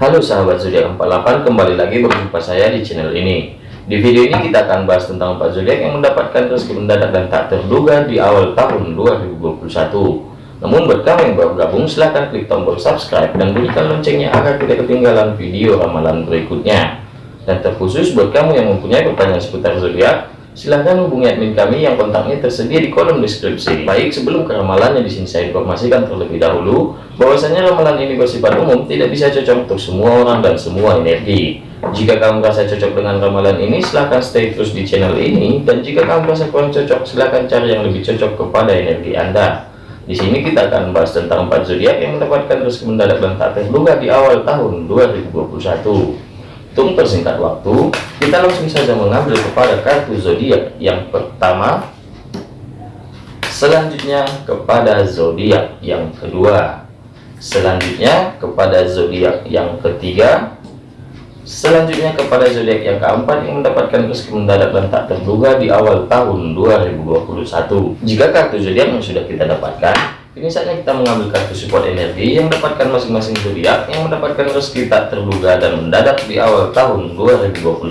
Halo sahabat zodiak 48 kembali lagi berjumpa saya di channel ini. Di video ini kita akan bahas tentang 4 zodiak yang mendapatkan rezeki mendadak dan tak terduga di awal tahun 2021 namun buat kamu yang baru gabung silahkan klik tombol subscribe dan bunyikan loncengnya agar tidak ketinggalan video ramalan berikutnya. Dan terkhusus buat kamu yang mempunyai pertanyaan seputar zodiak silahkan hubungi admin kami yang kontaknya tersedia di kolom deskripsi. Baik, sebelum ke ramalannya di sini saya informasikan terlebih dahulu bahwasanya ramalan ini bersifat umum, tidak bisa cocok untuk semua orang dan semua energi. Jika kamu merasa cocok dengan ramalan ini, silahkan stay terus di channel ini. Dan jika kamu merasa kurang cocok, silahkan cari yang lebih cocok kepada energi Anda. Di sini kita akan bahas tentang empat zodiak yang mendapatkan rezeki mendadak dan tak terduga di awal tahun 2021. Untuk persingkat waktu, kita langsung saja mengambil kepada kartu zodiak yang pertama, selanjutnya kepada zodiak yang kedua, selanjutnya kepada zodiak yang ketiga, selanjutnya kepada zodiak yang keempat yang mendapatkan rezeki mendadak dan tak terduga di awal tahun 2021. Jika kartu zodiak yang sudah kita dapatkan ini saatnya kita mengambil kartu support energi yang mendapatkan masing-masing zodiak yang mendapatkan rezeki tak terduga dan mendadak di awal tahun 2021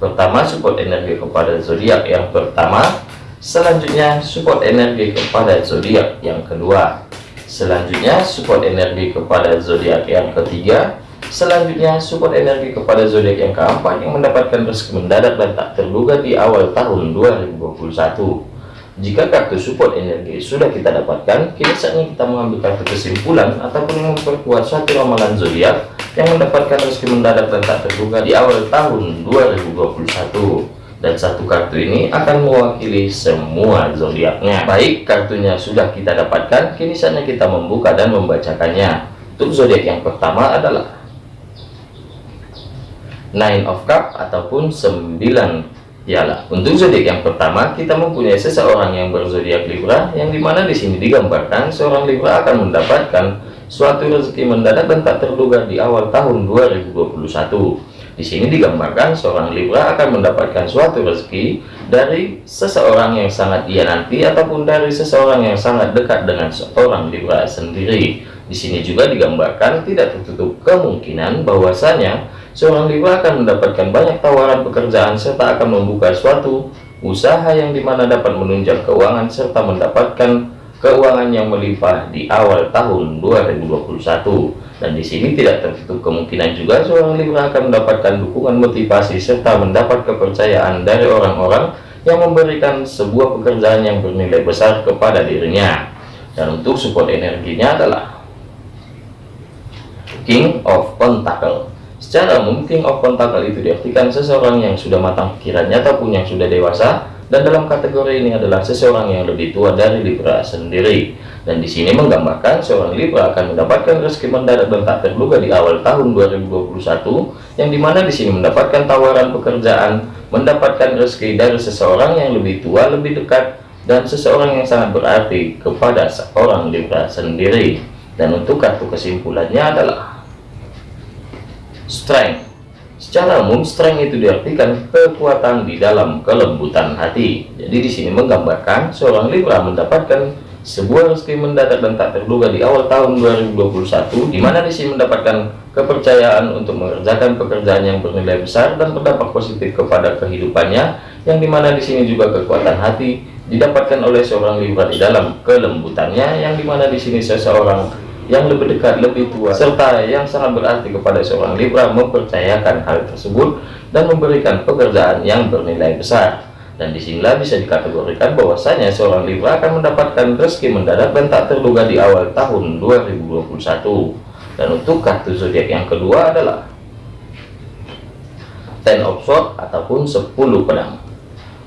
pertama support energi kepada zodiak. Yang pertama selanjutnya support energi kepada zodiak. Yang kedua selanjutnya support energi kepada zodiak. Yang ketiga selanjutnya support energi kepada zodiak yang keempat yang mendapatkan rezeki mendadak dan tak terduga di awal tahun 2021 jika kartu support energi sudah kita dapatkan, kini saatnya kita mengambil kartu kesimpulan ataupun memperkuat satu ramalan zodiak yang mendapatkan rezeki mendadak dan tak terduga di awal tahun 2021. Dan satu kartu ini akan mewakili semua zodiaknya. Baik, kartunya sudah kita dapatkan, kini saatnya kita membuka dan membacakannya. Untuk zodiak yang pertama adalah Nine of Cup ataupun 9 Yalah, untuk zodiak yang pertama kita mempunyai seseorang yang berzodiak Libra yang di mana di sini digambarkan seorang Libra akan mendapatkan suatu rezeki mendadak dan tak terduga di awal tahun 2021. Di sini digambarkan seorang Libra akan mendapatkan suatu rezeki dari seseorang yang sangat dia nanti ataupun dari seseorang yang sangat dekat dengan seorang Libra sendiri. Di sini juga digambarkan tidak tertutup kemungkinan bahwasanya seorang Libra akan mendapatkan banyak tawaran pekerjaan serta akan membuka suatu usaha yang di mana dapat menunjang keuangan serta mendapatkan keuangan yang melimpah di awal tahun 2021 dan di sini tidak tertutup kemungkinan juga seorang Libra akan mendapatkan dukungan motivasi serta mendapat kepercayaan dari orang-orang yang memberikan sebuah pekerjaan yang bernilai besar kepada dirinya. Dan untuk support energinya adalah King of Pentacle Secara umum, King of Pentacle itu diartikan seseorang yang sudah matang pikirannya ataupun yang sudah dewasa, dan dalam kategori ini adalah seseorang yang lebih tua dari Libra sendiri. Dan di sini menggambarkan seorang Libra akan mendapatkan rezeki mendadak dan tak terduga di awal tahun 2021, yang di mana di sini mendapatkan tawaran pekerjaan, mendapatkan rezeki dari seseorang yang lebih tua, lebih dekat, dan seseorang yang sangat berarti kepada seorang Libra sendiri. Dan untuk kartu kesimpulannya adalah strength. Secara umum strength itu diartikan kekuatan di dalam kelembutan hati. Jadi di sini menggambarkan seorang Libra mendapatkan sebuah rezeki mendadak dan tak terduga di awal tahun 2021 di mana di sini mendapatkan kepercayaan untuk mengerjakan pekerjaan yang bernilai besar dan berdampak positif kepada kehidupannya yang di mana di sini juga kekuatan hati didapatkan oleh seorang Libra di dalam kelembutannya yang di mana di sini seseorang yang lebih dekat, lebih tua, serta yang sangat berarti kepada seorang Libra mempercayakan hal tersebut dan memberikan pekerjaan yang bernilai besar. Dan di sinilah bisa dikategorikan bahwasanya seorang Libra akan mendapatkan rezeki mendadak dan tak terduga di awal tahun 2021. Dan untuk kartu zodiak yang kedua adalah Ten of Swords ataupun 10 pedang.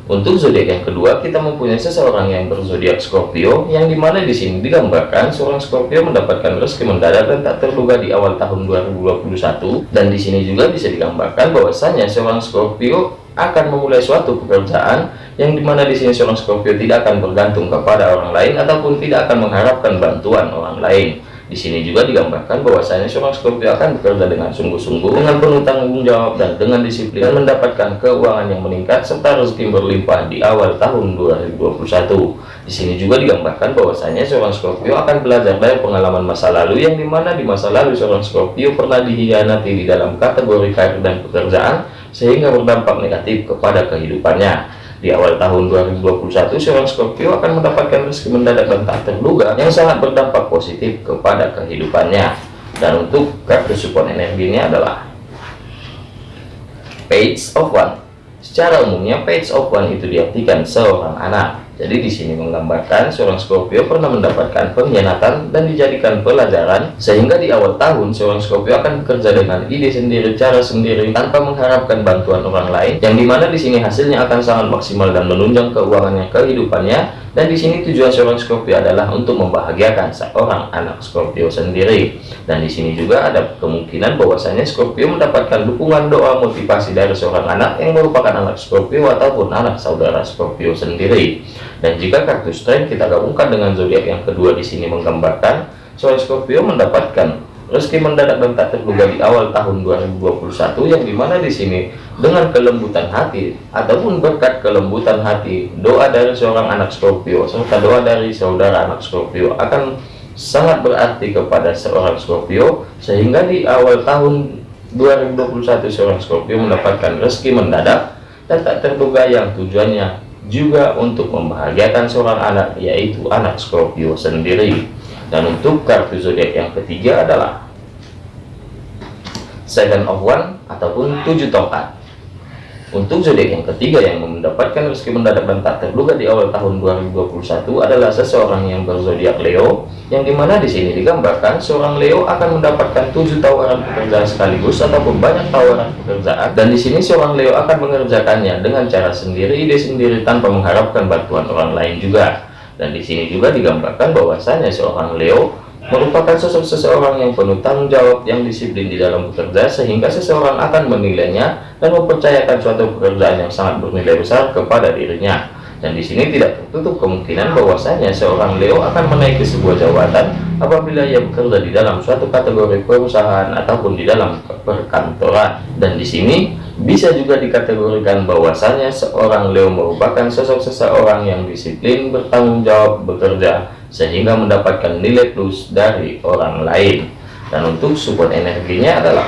Untuk zodiak yang kedua, kita mempunyai seseorang yang berzodiak Scorpio, yang di mana di sini digambarkan seorang Scorpio mendapatkan rezeki mendadak dan tak terduga di awal tahun 2021. Dan di sini juga bisa digambarkan bahwasanya seorang Scorpio akan memulai suatu pekerjaan yang di mana di sini seorang Scorpio tidak akan bergantung kepada orang lain ataupun tidak akan mengharapkan bantuan orang lain. Di sini juga digambarkan bahwasanya seorang Scorpio akan bekerja dengan sungguh-sungguh, dengan penuh tanggung jawab dan dengan disiplin dan mendapatkan keuangan yang meningkat serta rezeki berlimpah di awal tahun 2021. Di sini juga digambarkan bahwasanya seorang Scorpio akan belajar dari pengalaman masa lalu yang di mana di masa lalu seorang Scorpio pernah dihianati di dalam kategori karir dan pekerjaan sehingga berdampak negatif kepada kehidupannya. Di awal tahun 2021, seorang Scorpio akan mendapatkan rezeki mendadak dan tak terduga yang sangat berdampak positif kepada kehidupannya. Dan untuk kartu support energinya adalah Page of One. Secara umumnya, Page of One itu diartikan seorang anak. Jadi di sini menggambarkan seorang Scorpio pernah mendapatkan pengkhianatan dan dijadikan pelajaran sehingga di awal tahun seorang Scorpio akan bekerja dengan ide sendiri, cara sendiri tanpa mengharapkan bantuan orang lain yang di mana di sini hasilnya akan sangat maksimal dan menunjang keuangannya kehidupannya dan di sini tujuan seorang Scorpio adalah untuk membahagiakan seorang anak Scorpio sendiri. Dan di sini juga ada kemungkinan bahwasanya Scorpio mendapatkan dukungan doa motivasi dari seorang anak yang merupakan anak Scorpio ataupun anak saudara Scorpio sendiri. Dan jika kartu strength kita gabungkan dengan zodiak yang kedua di sini menggambarkan seorang Scorpio mendapatkan rezeki mendadak dan tak terduga di awal tahun 2021 yang di mana di sini dengan kelembutan hati ataupun berkat kelembutan hati doa dari seorang anak Scorpio serta doa dari saudara anak Scorpio akan sangat berarti kepada seorang Scorpio sehingga di awal tahun 2021 seorang Scorpio mendapatkan rezeki mendadak dan tak terduga yang tujuannya juga untuk membahagiakan seorang anak yaitu anak Scorpio sendiri dan untuk kartu zodiak yang ketiga adalah Seven of One ataupun tujuh tongkat. Untuk zodiak yang ketiga yang mendapatkan rezeki mendadak dan tak terduga di awal tahun 2021 adalah seseorang yang berzodiak Leo, yang di mana di sini digambarkan seorang Leo akan mendapatkan tujuh tawaran pekerjaan sekaligus ataupun banyak tawaran pekerjaan, dan di sini seorang Leo akan mengerjakannya dengan cara sendiri, ide sendiri tanpa mengharapkan bantuan orang lain juga. Dan di sini juga digambarkan bahwasanya seorang Leo merupakan sosok seseorang yang penuh tanggung jawab yang disiplin di dalam bekerja sehingga seseorang akan menilainya dan mempercayakan suatu pekerjaan yang sangat bernilai besar kepada dirinya. Dan di sini tidak tertutup kemungkinan bahwasanya seorang Leo akan menaiki sebuah jabatan apabila ia bekerja di dalam suatu kategori perusahaan ataupun di dalam perkantoran. Dan di sini bisa juga dikategorikan bahwasanya seorang Leo merupakan sosok seseorang yang disiplin, bertanggung jawab, bekerja sehingga mendapatkan nilai plus dari orang lain. Dan untuk support energinya adalah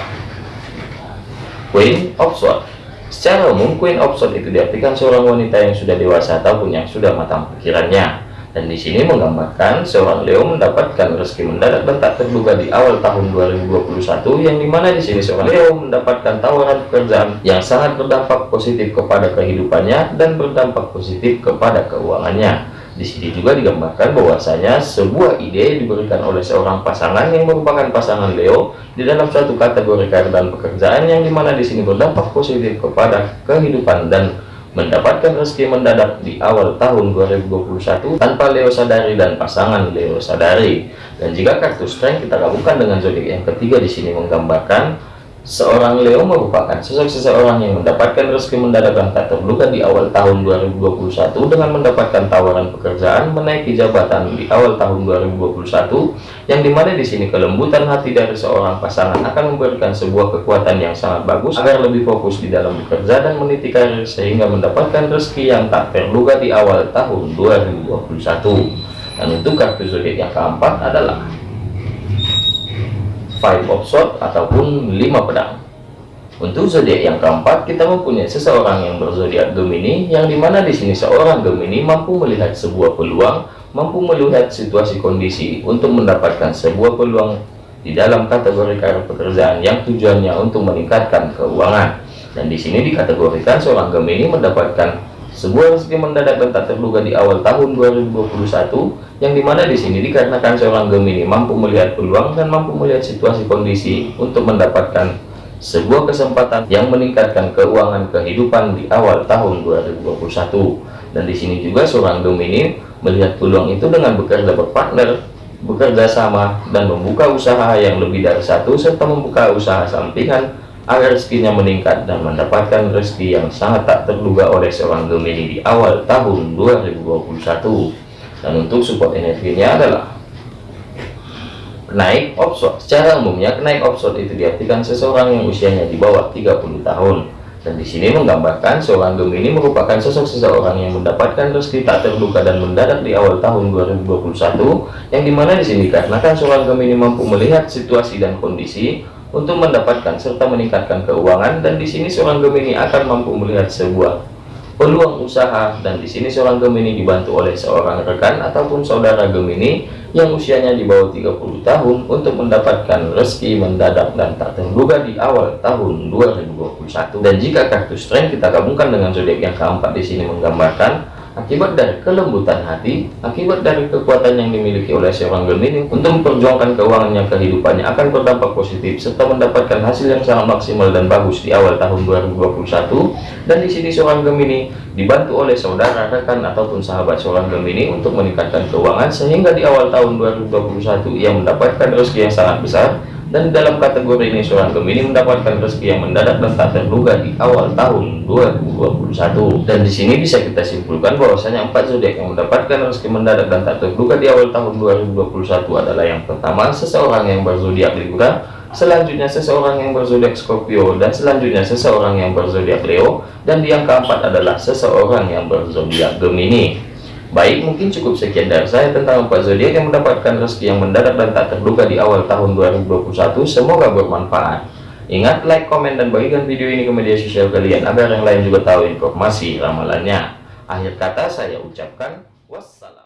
Queen of Swords Secara umum, Queen of Swords itu diartikan seorang wanita yang sudah dewasa ataupun yang sudah matang pikirannya. Dan di sini menggambarkan seorang Leo mendapatkan rezeki mendadak dan tak terduga di awal tahun 2021 yang di mana di sini seorang Leo mendapatkan tawaran pekerjaan yang sangat berdampak positif kepada kehidupannya dan berdampak positif kepada keuangannya. Di sini juga digambarkan bahwasanya sebuah ide diberikan oleh seorang pasangan yang merupakan pasangan Leo di dalam suatu kategori karir dan pekerjaan yang di mana di sini berdampak positif kepada kehidupan dan mendapatkan rezeki mendadak di awal tahun 2021 tanpa Leo sadari dan pasangan Leo sadari. Dan jika kartu strength kita gabungkan dengan zodiak yang ketiga di sini menggambarkan Seorang Leo merupakan sosok seseorang yang mendapatkan rezeki mendadak dan tak terduga di awal tahun 2021 dengan mendapatkan tawaran pekerjaan menaiki jabatan di awal tahun 2021 yang di mana di sini kelembutan hati dari seorang pasangan akan memberikan sebuah kekuatan yang sangat bagus agar lebih fokus di dalam bekerja dan meniti karir sehingga mendapatkan rezeki yang tak terduga di awal tahun 2021 dan untuk kartu zodiak yang keempat adalah five of sword ataupun lima pedang. Untuk zodiak yang keempat kita mempunyai seseorang yang berzodiak Gemini yang di mana di sini seorang Gemini mampu melihat sebuah peluang mampu melihat situasi kondisi untuk mendapatkan sebuah peluang di dalam kategori karir pekerjaan yang tujuannya untuk meningkatkan keuangan. Dan di sini dikategorikan seorang Gemini mendapatkan sebuah rezeki mendadak dan tak terduga di awal tahun 2021 yang di mana di sini dikarenakan seorang Gemini mampu melihat peluang dan mampu melihat situasi kondisi untuk mendapatkan sebuah kesempatan yang meningkatkan keuangan kehidupan di awal tahun 2021 dan di sini juga seorang Gemini melihat peluang itu dengan bekerja berpartner bekerja sama dan membuka usaha yang lebih dari satu serta membuka usaha sampingan agar rezekinya meningkat dan mendapatkan rezeki yang sangat tak terduga oleh seorang Gemini di awal tahun 2021 dan untuk support energinya adalah Kenaik offshore secara umumnya kenaik offshore itu diartikan seseorang yang usianya di bawah 30 tahun. Dan di sini menggambarkan seorang Gemini merupakan sosok seseorang yang mendapatkan rezeki tak terduga dan mendadak di awal tahun 2021 yang di mana di sini karena seorang Gemini mampu melihat situasi dan kondisi untuk mendapatkan serta meningkatkan keuangan dan di sini seorang Gemini akan mampu melihat sebuah peluang usaha dan di sini seorang Gemini dibantu oleh seorang rekan ataupun saudara Gemini yang usianya di bawah 30 tahun untuk mendapatkan rezeki mendadak dan tak terduga di awal tahun 2021 dan jika kartu strength kita gabungkan dengan zodiak yang keempat di sini menggambarkan akibat dari kelembutan hati, akibat dari kekuatan yang dimiliki oleh seorang Gemini untuk memperjuangkan keuangannya kehidupannya akan berdampak positif serta mendapatkan hasil yang sangat maksimal dan bagus di awal tahun 2021 dan di sini seorang Gemini dibantu oleh saudara, rekan ataupun sahabat seorang Gemini untuk meningkatkan keuangan sehingga di awal tahun 2021 ia mendapatkan rezeki yang sangat besar dan dalam kategori ini seorang Gemini mendapatkan rezeki yang mendadak dan tak terduga di awal tahun 2021 dan di sini bisa kita simpulkan bahwasanya empat zodiak yang mendapatkan rezeki mendadak dan tak terduga di awal tahun 2021 adalah yang pertama seseorang yang berzodiak Libra selanjutnya seseorang yang berzodiak Scorpio dan selanjutnya seseorang yang berzodiak Leo dan yang keempat adalah seseorang yang berzodiak Gemini Baik, mungkin cukup sekian dari saya tentang empat zodiak yang mendapatkan rezeki yang mendadak dan tak terduga di awal tahun 2021. Semoga bermanfaat. Ingat, like, komen, dan bagikan video ini ke media sosial kalian agar yang lain juga tahu informasi ramalannya. Akhir kata saya ucapkan wassalam.